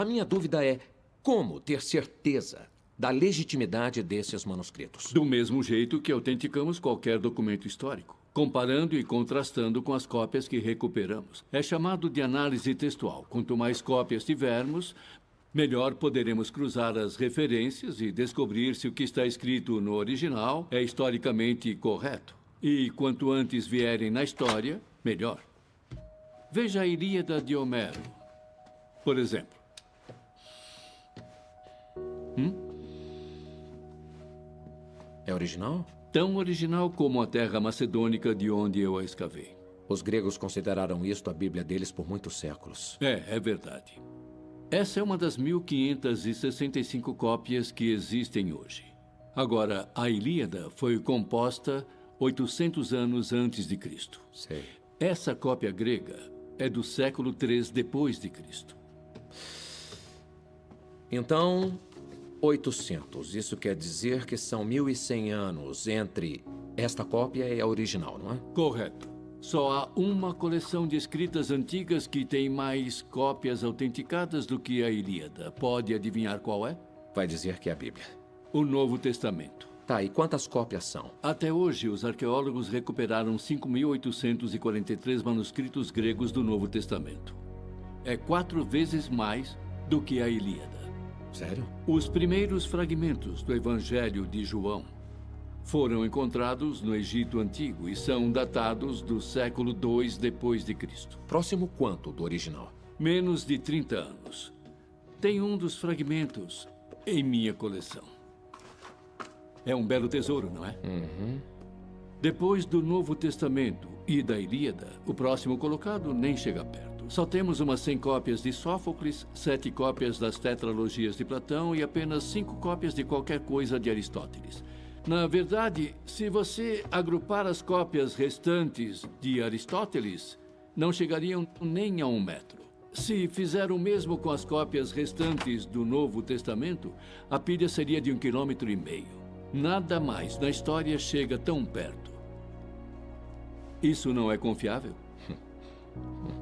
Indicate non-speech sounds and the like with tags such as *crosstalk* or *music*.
A minha dúvida é como ter certeza da legitimidade desses manuscritos? Do mesmo jeito que autenticamos qualquer documento histórico, comparando e contrastando com as cópias que recuperamos. É chamado de análise textual. Quanto mais cópias tivermos, melhor poderemos cruzar as referências e descobrir se o que está escrito no original é historicamente correto. E quanto antes vierem na história, melhor. Veja a Ilíada de Homero, por exemplo. Hum? É original? Tão original como a terra macedônica de onde eu a escavei. Os gregos consideraram isto a Bíblia deles por muitos séculos. É, é verdade. Essa é uma das 1565 cópias que existem hoje. Agora, a Ilíada foi composta 800 anos antes de Cristo. Sei. Essa cópia grega é do século 3 depois de Cristo. Então, 800. Isso quer dizer que são 1100 anos entre esta cópia e a original, não é? Correto. Só há uma coleção de escritas antigas que tem mais cópias autenticadas do que a Ilíada. Pode adivinhar qual é? Vai dizer que é a Bíblia. O Novo Testamento. Tá, e quantas cópias são? Até hoje, os arqueólogos recuperaram 5.843 manuscritos gregos do Novo Testamento. É quatro vezes mais do que a Ilíada. Sério? Os primeiros fragmentos do Evangelho de João foram encontrados no Egito Antigo e são datados do século II depois de Cristo. Próximo quanto do original? Menos de 30 anos. Tem um dos fragmentos em minha coleção. É um belo tesouro, não é? Uhum. Depois do Novo Testamento e da Ilíada, o próximo colocado nem chega perto. Só temos umas 100 cópias de Sófocles, sete cópias das tetralogias de Platão e apenas cinco cópias de qualquer coisa de Aristóteles. Na verdade, se você agrupar as cópias restantes de Aristóteles, não chegariam nem a um metro. Se fizer o mesmo com as cópias restantes do Novo Testamento, a pilha seria de um quilômetro e meio. Nada mais na história chega tão perto. Isso não é confiável? *laughs*